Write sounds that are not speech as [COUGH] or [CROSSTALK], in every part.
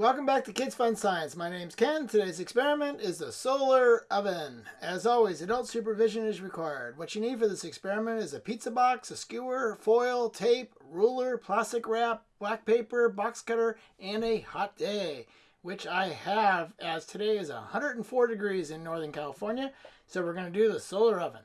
Welcome back to Kids Fun Science. My name's Ken. Today's experiment is the solar oven. As always, adult supervision is required. What you need for this experiment is a pizza box, a skewer, foil, tape, ruler, plastic wrap, black paper, box cutter, and a hot day, which I have as today is 104 degrees in Northern California. So we're going to do the solar oven.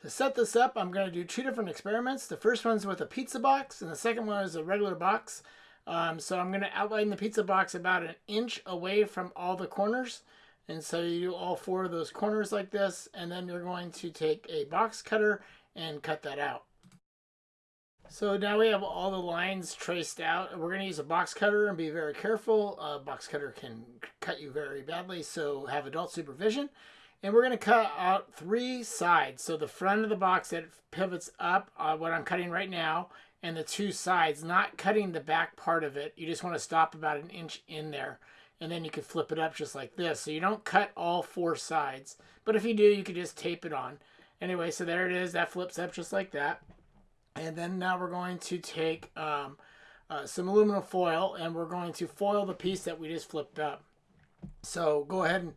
To set this up, I'm going to do two different experiments. The first one's with a pizza box, and the second one is a regular box. Um, so I'm going to outline the pizza box about an inch away from all the corners. And so you do all four of those corners like this, and then you're going to take a box cutter and cut that out. So now we have all the lines traced out. We're going to use a box cutter and be very careful. A box cutter can cut you very badly, so have adult supervision. And we're going to cut out three sides. So the front of the box that pivots up, uh, what I'm cutting right now, and the two sides, not cutting the back part of it. You just want to stop about an inch in there. And then you can flip it up just like this. So you don't cut all four sides. But if you do, you can just tape it on. Anyway, so there it is. That flips up just like that. And then now we're going to take um, uh, some aluminum foil and we're going to foil the piece that we just flipped up. So go ahead and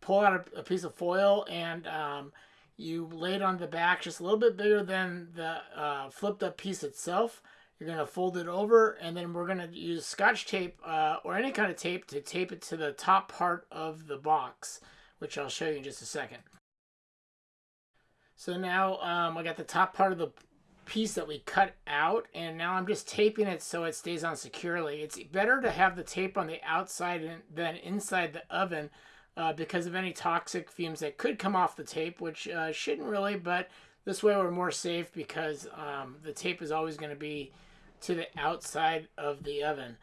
pull out a, a piece of foil and um, you lay it on the back just a little bit bigger than the uh, flipped up piece itself. You're going to fold it over and then we're going to use scotch tape uh, or any kind of tape to tape it to the top part of the box, which I'll show you in just a second. So now um, I got the top part of the piece that we cut out and now I'm just taping it so it stays on securely. It's better to have the tape on the outside than inside the oven uh, because of any toxic fumes that could come off the tape, which uh, shouldn't really, but this way we're more safe because um, the tape is always going to be to the outside of the oven.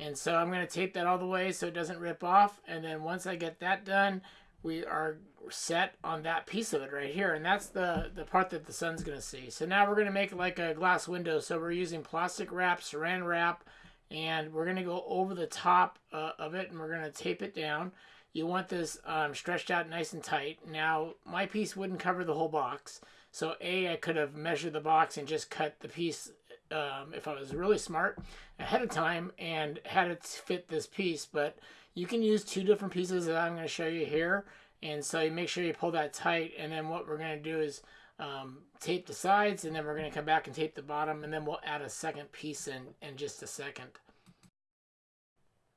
And so I'm going to tape that all the way so it doesn't rip off. And then once I get that done, we are set on that piece of it right here. And that's the, the part that the sun's going to see. So now we're going to make like a glass window. So we're using plastic wrap, saran wrap, and we're going to go over the top uh, of it and we're going to tape it down. You want this um, stretched out nice and tight. Now, my piece wouldn't cover the whole box. So A, I could have measured the box and just cut the piece um, if I was really smart ahead of time and had it fit this piece. But you can use two different pieces that I'm going to show you here. And so you make sure you pull that tight. And then what we're going to do is um, tape the sides and then we're going to come back and tape the bottom. And then we'll add a second piece in, in just a second.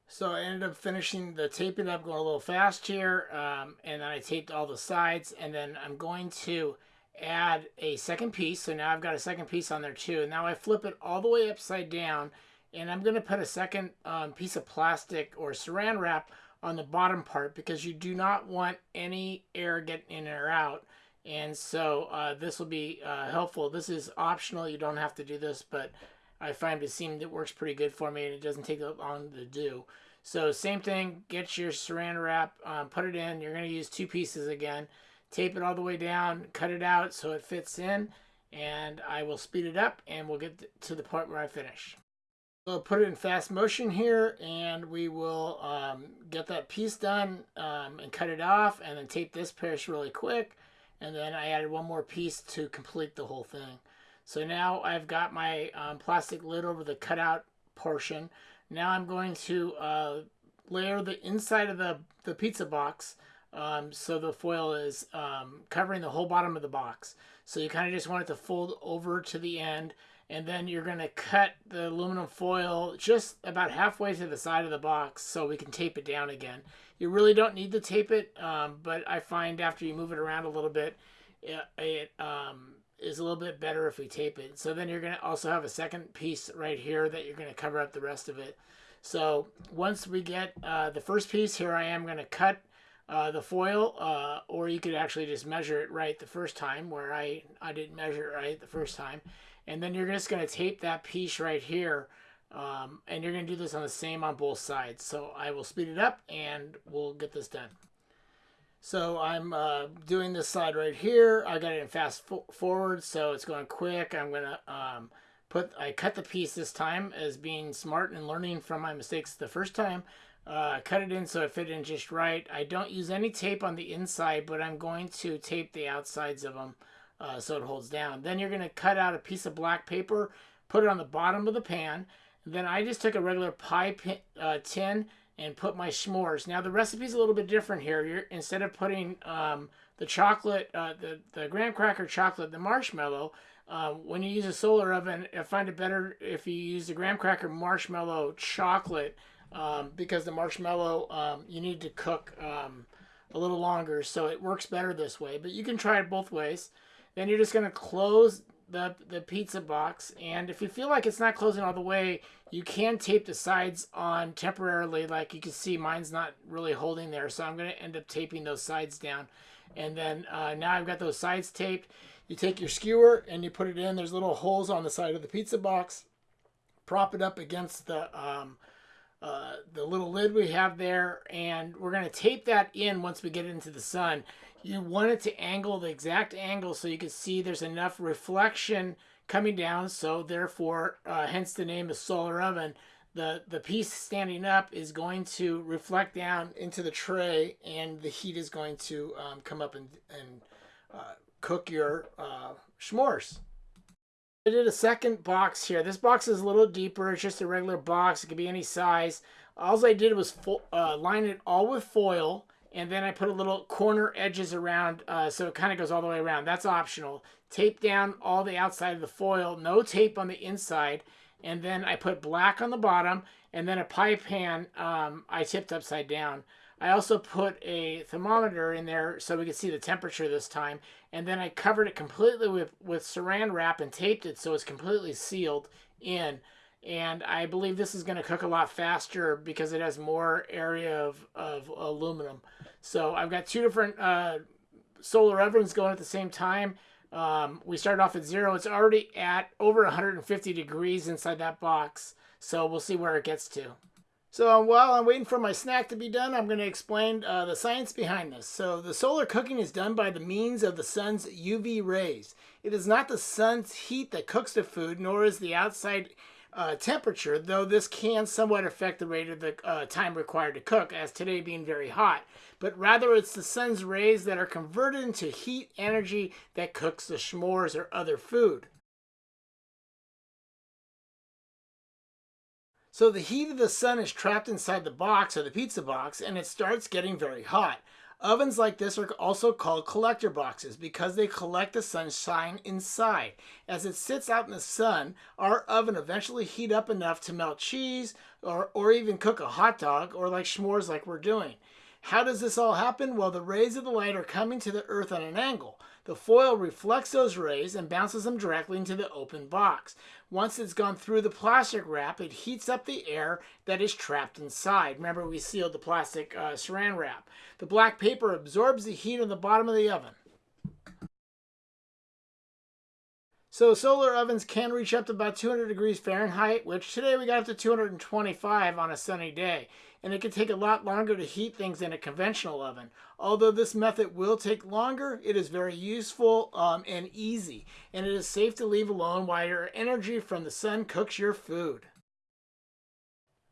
So I ended up finishing the taping up going a little fast here. Um, and then I taped all the sides. And then I'm going to add a second piece. So now I've got a second piece on there too. And now I flip it all the way upside down. And I'm going to put a second um, piece of plastic or saran wrap on the bottom part because you do not want any air getting in or out. And so uh, this will be uh, helpful. This is optional. You don't have to do this, but I find it seemed it works pretty good for me and it doesn't take that long to do. So same thing, get your saran wrap, um, put it in. You're going to use two pieces again. Tape it all the way down, cut it out so it fits in, and I will speed it up and we'll get to the part where I finish. We'll put it in fast motion here and we will um, get that piece done um, and cut it off and then tape this piece really quick. And then I added one more piece to complete the whole thing. So now I've got my um, plastic lid over the cutout portion. Now I'm going to uh, layer the inside of the, the pizza box um, so the foil is um, covering the whole bottom of the box. So you kind of just want it to fold over to the end and then you're going to cut the aluminum foil just about halfway to the side of the box so we can tape it down again. You really don't need to tape it, um, but I find after you move it around a little bit, it, it um, is a little bit better if we tape it. So then you're going to also have a second piece right here that you're going to cover up the rest of it. So once we get uh, the first piece, here I am going to cut uh, the foil, uh, or you could actually just measure it right the first time, where I, I didn't measure it right the first time. And then you're just going to tape that piece right here, um, and you're going to do this on the same on both sides. So I will speed it up, and we'll get this done. So I'm uh, doing this side right here. I got it in fast forward, so it's going quick. I'm gonna um, put, I cut the piece this time as being smart and learning from my mistakes the first time. Uh, cut it in so it fit in just right. I don't use any tape on the inside, but I'm going to tape the outsides of them uh, so it holds down. Then you're gonna cut out a piece of black paper, put it on the bottom of the pan. Then I just took a regular pie pin, uh, tin and put my s'mores. Now the recipe's a little bit different here. You're instead of putting um, the chocolate, uh, the the graham cracker chocolate, the marshmallow. Uh, when you use a solar oven, I find it better if you use the graham cracker marshmallow chocolate um, because the marshmallow um, you need to cook um, a little longer, so it works better this way. But you can try it both ways. Then you're just going to close the, the pizza box. And if you feel like it's not closing all the way, you can tape the sides on temporarily. Like you can see, mine's not really holding there. So I'm going to end up taping those sides down. And then uh, now I've got those sides taped. You take your skewer and you put it in. There's little holes on the side of the pizza box. Prop it up against the um, uh, the little lid we have there and we're going to tape that in once we get into the sun. You want it to angle the exact angle so you can see there's enough reflection coming down so therefore uh, hence the name of solar oven the the piece standing up is going to reflect down into the tray and the heat is going to um, come up and, and uh, cook your uh, s'mores. I did a second box here. This box is a little deeper. It's just a regular box. It could be any size. All I did was uh, line it all with foil, and then I put a little corner edges around, uh, so it kind of goes all the way around. That's optional. Tape down all the outside of the foil. No tape on the inside. And then I put black on the bottom, and then a pie pan um, I tipped upside down. I also put a thermometer in there so we could see the temperature this time. And then I covered it completely with, with saran wrap and taped it so it's completely sealed in. And I believe this is going to cook a lot faster because it has more area of, of aluminum. So I've got two different uh, solar ovens going at the same time. Um, we started off at zero. It's already at over 150 degrees inside that box. So we'll see where it gets to. So while I'm waiting for my snack to be done, I'm going to explain uh, the science behind this. So the solar cooking is done by the means of the sun's UV rays. It is not the sun's heat that cooks the food, nor is the outside uh, temperature, though this can somewhat affect the rate of the uh, time required to cook, as today being very hot. But rather, it's the sun's rays that are converted into heat energy that cooks the s'mores or other food. So the heat of the sun is trapped inside the box or the pizza box and it starts getting very hot. Ovens like this are also called collector boxes because they collect the sunshine inside. As it sits out in the sun, our oven eventually heat up enough to melt cheese or, or even cook a hot dog or like s'mores like we're doing. How does this all happen? Well, the rays of the light are coming to the earth at an angle. The foil reflects those rays and bounces them directly into the open box. Once it's gone through the plastic wrap, it heats up the air that is trapped inside. Remember, we sealed the plastic uh, saran wrap. The black paper absorbs the heat on the bottom of the oven. So solar ovens can reach up to about 200 degrees Fahrenheit, which today we got up to 225 on a sunny day. And it can take a lot longer to heat things than a conventional oven. Although this method will take longer, it is very useful um, and easy. And it is safe to leave alone while your energy from the sun cooks your food.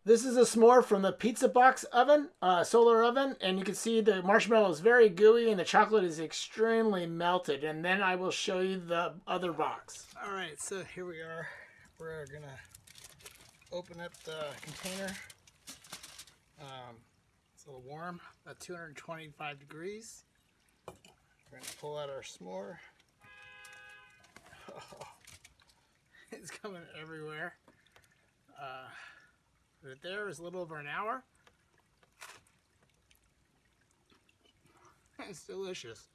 This is a s'more from the Pizza Box oven, uh, solar oven, and you can see the marshmallow is very gooey and the chocolate is extremely melted. And then I will show you the other box. All right, so here we are. We're gonna open up the container. It's a little warm, about 225 degrees. We're gonna pull out our s'more. Oh, [LAUGHS] it's coming everywhere. Uh, Right there is a little over an hour. [LAUGHS] It's delicious.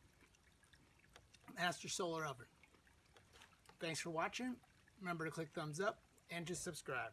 Master Solar Oven. Thanks for watching. Remember to click thumbs up and just subscribe.